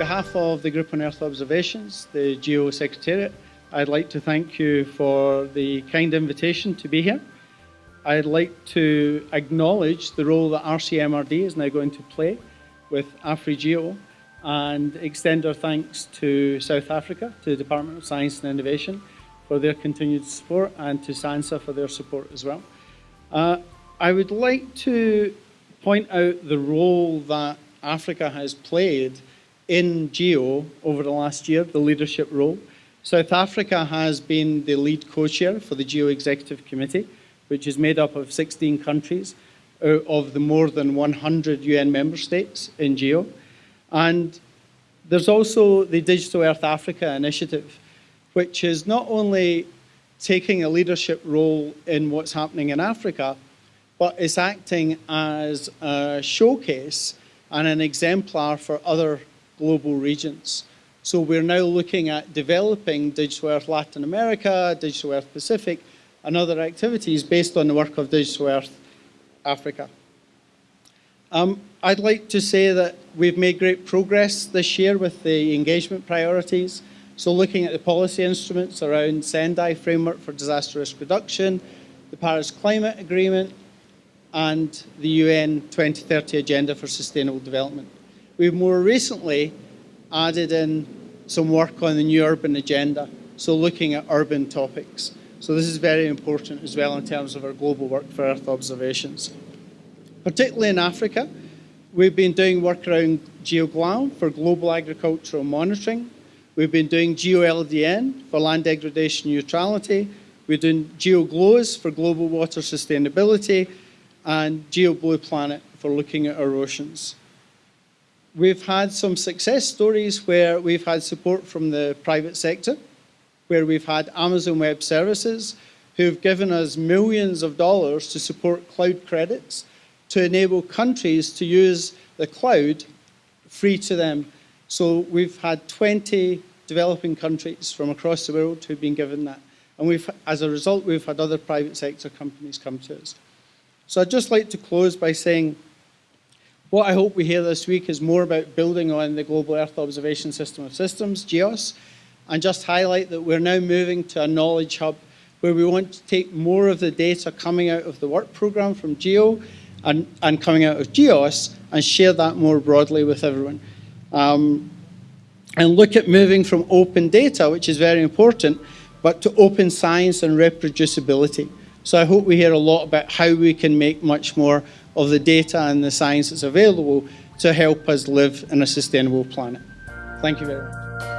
of the Group on Earth Observations, the GEO Secretariat, I'd like to thank you for the kind invitation to be here. I'd like to acknowledge the role that RCMRD is now going to play with AfriGeo and extend our thanks to South Africa, to the Department of Science and Innovation for their continued support and to SANSA for their support as well. Uh, I would like to point out the role that Africa has played in GEO over the last year, the leadership role. South Africa has been the lead co-chair for the GEO Executive Committee, which is made up of 16 countries out of the more than 100 UN member states in GEO. And there's also the Digital Earth Africa initiative, which is not only taking a leadership role in what's happening in Africa, but is acting as a showcase and an exemplar for other global regions. So we're now looking at developing Digital Earth Latin America, Digital Earth Pacific, and other activities based on the work of Digital Earth Africa. Um, I'd like to say that we've made great progress this year with the engagement priorities. So looking at the policy instruments around Sendai framework for disaster risk reduction, the Paris Climate Agreement, and the UN 2030 Agenda for Sustainable Development. We've more recently added in some work on the new urban agenda, so looking at urban topics. So this is very important as well in terms of our global work for Earth observations. Particularly in Africa, we've been doing work around GeoGLAM for global agricultural monitoring. We've been doing GeoLDN for land degradation neutrality. We're doing GeoGLOWS for global water sustainability and GeoBlue Planet for looking at our oceans we've had some success stories where we've had support from the private sector, where we've had Amazon Web Services who've given us millions of dollars to support cloud credits to enable countries to use the cloud free to them. So we've had 20 developing countries from across the world who've been given that. And we've, as a result, we've had other private sector companies come to us. So I'd just like to close by saying what I hope we hear this week is more about building on the Global Earth Observation System of Systems, GEOSS, and just highlight that we're now moving to a knowledge hub where we want to take more of the data coming out of the work program from GEO and, and coming out of GEOSS and share that more broadly with everyone. Um, and look at moving from open data, which is very important, but to open science and reproducibility. So I hope we hear a lot about how we can make much more of the data and the science that's available to help us live in a sustainable planet. Thank you very much.